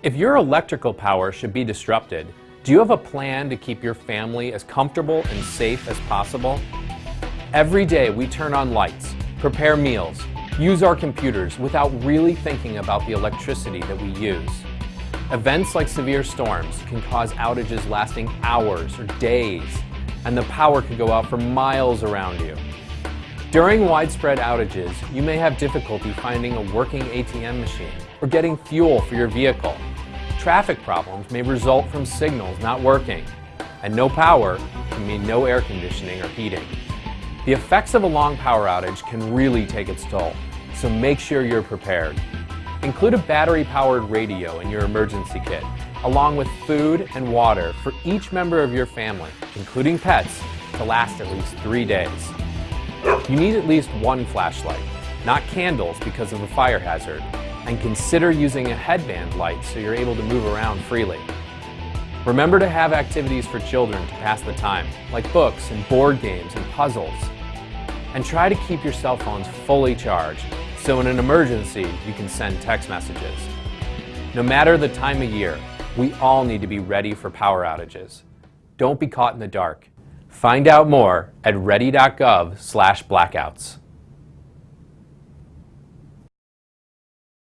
If your electrical power should be disrupted, do you have a plan to keep your family as comfortable and safe as possible? Every day we turn on lights, prepare meals, use our computers without really thinking about the electricity that we use. Events like severe storms can cause outages lasting hours or days, and the power could go out for miles around you. During widespread outages, you may have difficulty finding a working ATM machine or getting fuel for your vehicle. Traffic problems may result from signals not working, and no power can mean no air conditioning or heating. The effects of a long power outage can really take its toll, so make sure you're prepared. Include a battery-powered radio in your emergency kit, along with food and water for each member of your family, including pets, to last at least three days. You need at least one flashlight, not candles because of the fire hazard, and consider using a headband light so you're able to move around freely. Remember to have activities for children to pass the time, like books and board games and puzzles. And try to keep your cell phones fully charged so in an emergency, you can send text messages. No matter the time of year, we all need to be ready for power outages. Don't be caught in the dark. Find out more at ready.gov slash blackouts.